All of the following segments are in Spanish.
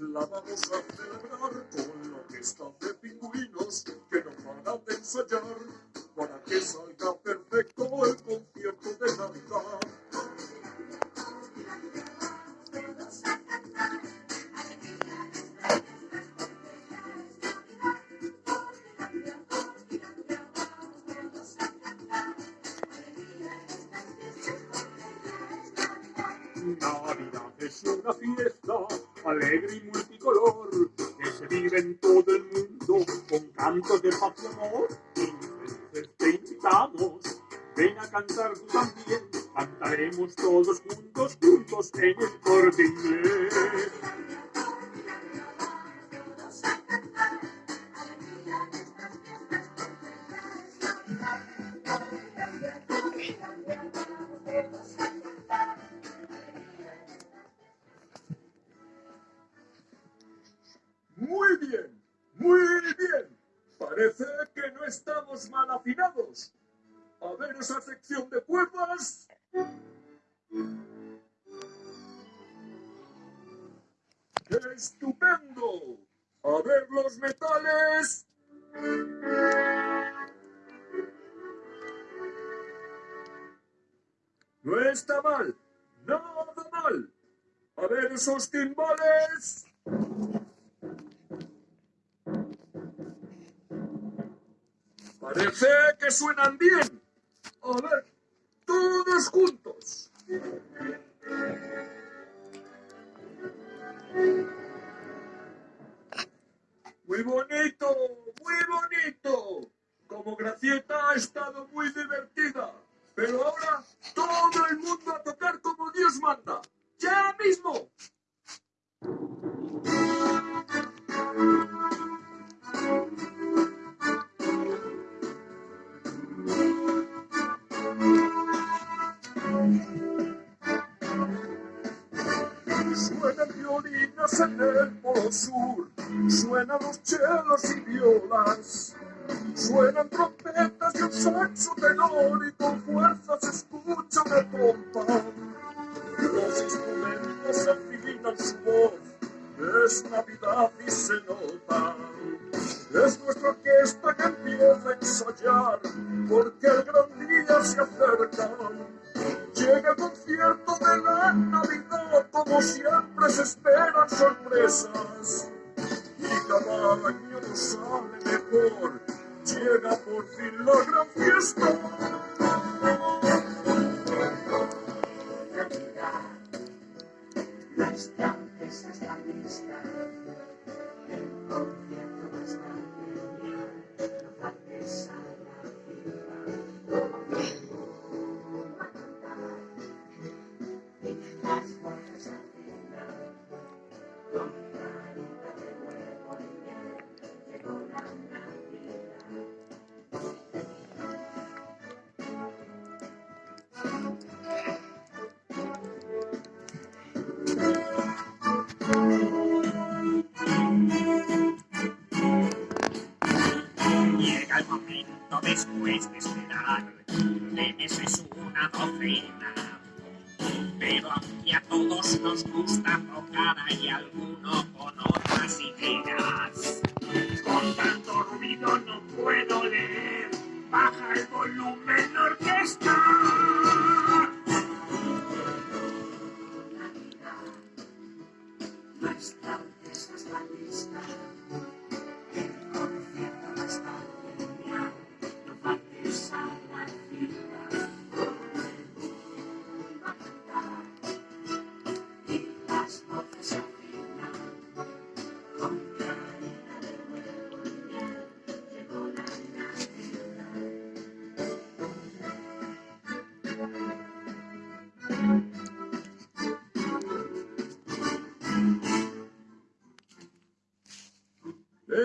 la vamos a celebrar con la orquesta de pingüinos que no paran de ensayar para que salga perfecto el concierto de Navidad. Navidad una fiesta alegre y multicolor que se vive en todo el mundo con cantos de paz y amor. Felices te invitamos, ven a cantar tú también, cantaremos todos juntos, juntos en el corte esa sección de cuerdas. ¡Qué estupendo! A ver los metales. No está mal, nada mal. A ver esos timbales. Parece que suenan bien. A ver, todos juntos. Muy bonito, muy bonito. Como Gracieta ha estado muy divertida. Pero ahora todo el mundo a tocar como Dios manda. ¡Ya mismo! En el polo sur, suenan los chelos y violas, suenan trompetas y un saxo tenor y con fuerza se escucha una pompa. Los instrumentos afinan su voz, es Navidad y se nota. Es nuestra orquesta que empieza a ensayar, porque el gran día se acerca. Llega el concierto de la Navidad, como siempre se esperan sorpresas. Y cada año sale mejor, llega por fin la gran fiesta. De esperar, de meses una docena. Pero aunque a todos nos gusta tocar, hay alguno con otras ideas. Con tanto ruido no puedo leer, baja el volumen orquesta.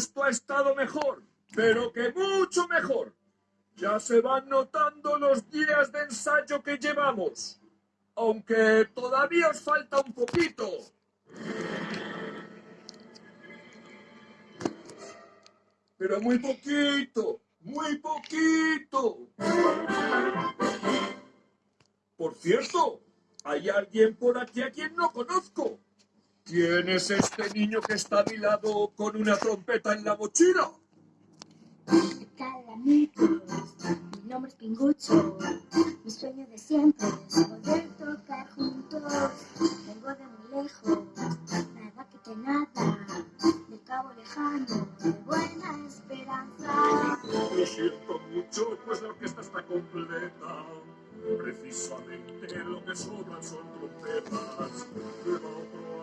Esto ha estado mejor, pero que mucho mejor. Ya se van notando los días de ensayo que llevamos, aunque todavía os falta un poquito. Pero muy poquito, muy poquito. Por cierto, Hay alguien por aquí a quien no conozco. ¿Quién es este niño que está a mi lado con una trompeta en la mochila? ¿Qué tal amigos? Mi nombre es Pingucho. Mi sueño de siempre es poder tocar juntos. Vengo de muy lejos, nada que te nada. Del cabo lejano, de buena esperanza. Lo siento mucho, pues la orquesta está completa. Precisamente lo que sobran son trompetas.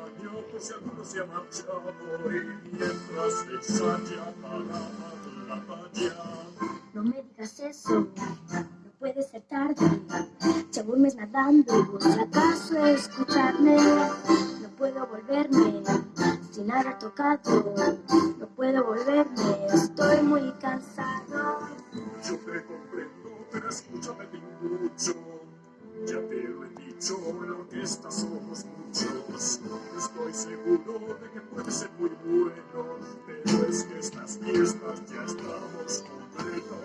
Otro año por si alguno se ha marchado y mientras ensaya para la batalla. No me digas eso, no puede ser tarde. Ya voy mes nadando, si acaso escucharme. No puedo volverme sin haber tocado. No puedo volverme, estoy muy cansado. Yo te comprendo, pero escúchame mucho. Ya te lo he dicho, en la orquesta somos muchos. Estoy seguro de que puede ser muy bueno, pero es que estas fiestas ya estamos completos.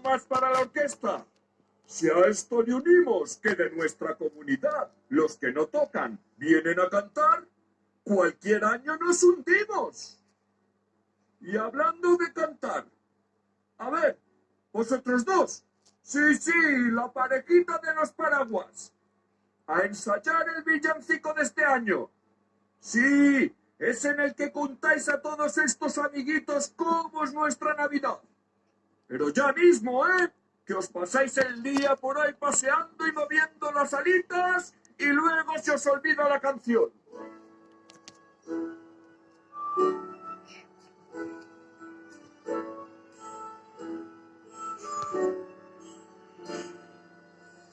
Más para la orquesta. Si a esto le unimos que de nuestra comunidad los que no tocan vienen a cantar, cualquier año nos hundimos. Y hablando de cantar, a ver, vosotros dos, sí, sí, la parejita de los paraguas, a ensayar el villancico de este año. Sí, es en el que contáis a todos estos amiguitos cómo es nuestra Navidad. Pero ya mismo, ¿eh? Que os pasáis el día por ahí paseando y moviendo las alitas y luego se os olvida la canción.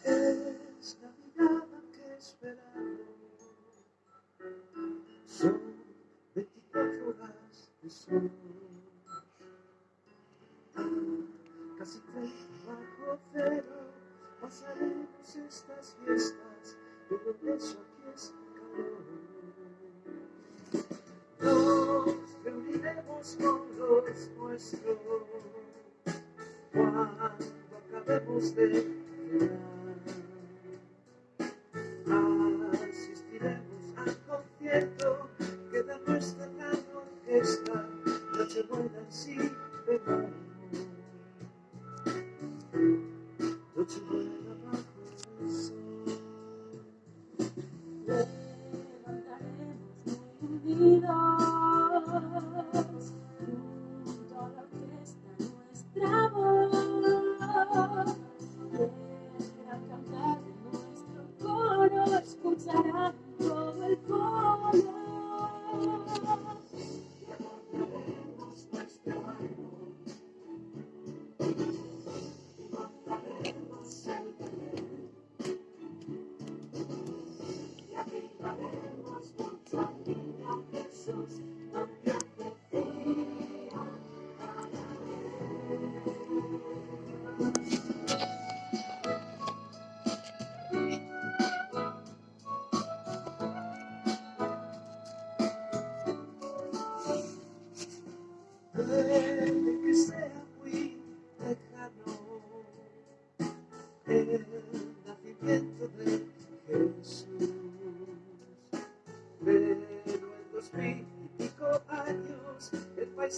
Es Navidad que esperamos. Son 24 horas de sol. triste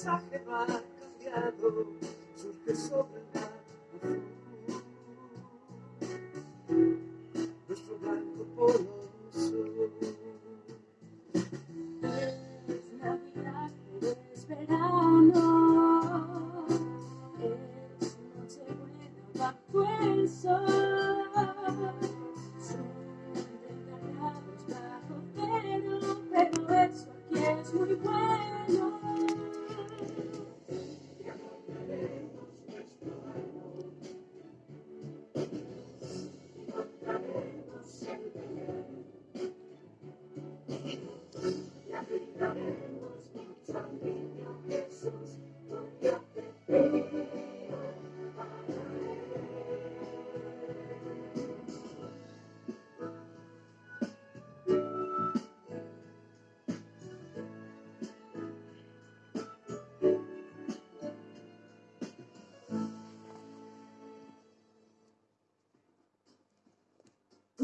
paisaje ha cambiado, surge sobre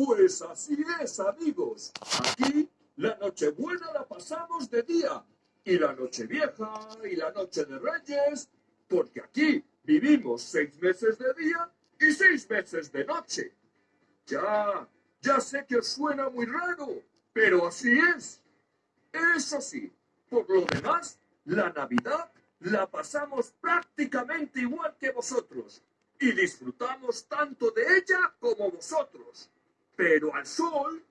Pues así es, amigos. Aquí la Nochebuena la pasamos de día y la Nochevieja y la Noche de Reyes, porque aquí vivimos seis meses de día y seis meses de noche. Ya, ya sé que os suena muy raro, pero así es. Eso sí, por lo demás, la Navidad la pasamos prácticamente igual que vosotros y disfrutamos tanto de ella como vosotros. Pero al sol,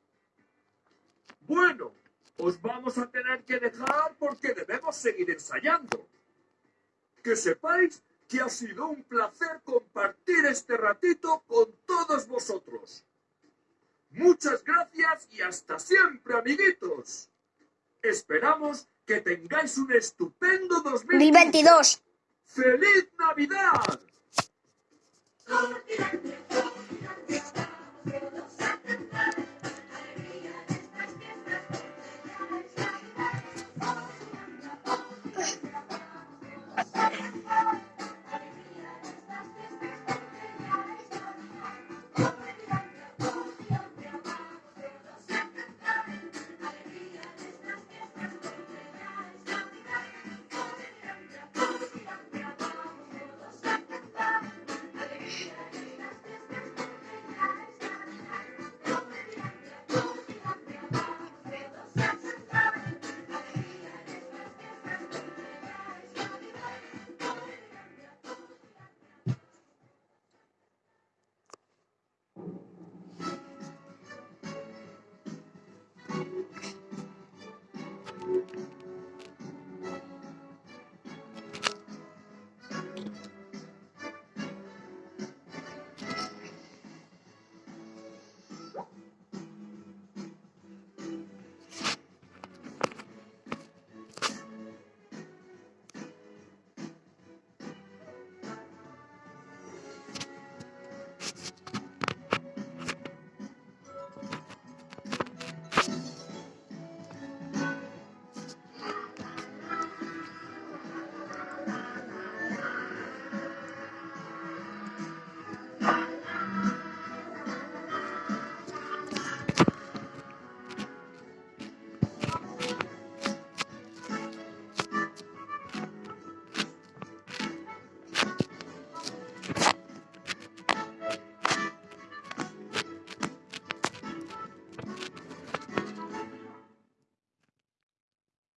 bueno, os vamos a tener que dejar porque debemos seguir ensayando. Que sepáis que ha sido un placer compartir este ratito con todos vosotros. Muchas gracias y hasta siempre, amiguitos. Esperamos que tengáis un estupendo 2022. 2022. ¡Feliz Navidad! Navidad.